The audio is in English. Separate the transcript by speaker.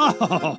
Speaker 1: Oh!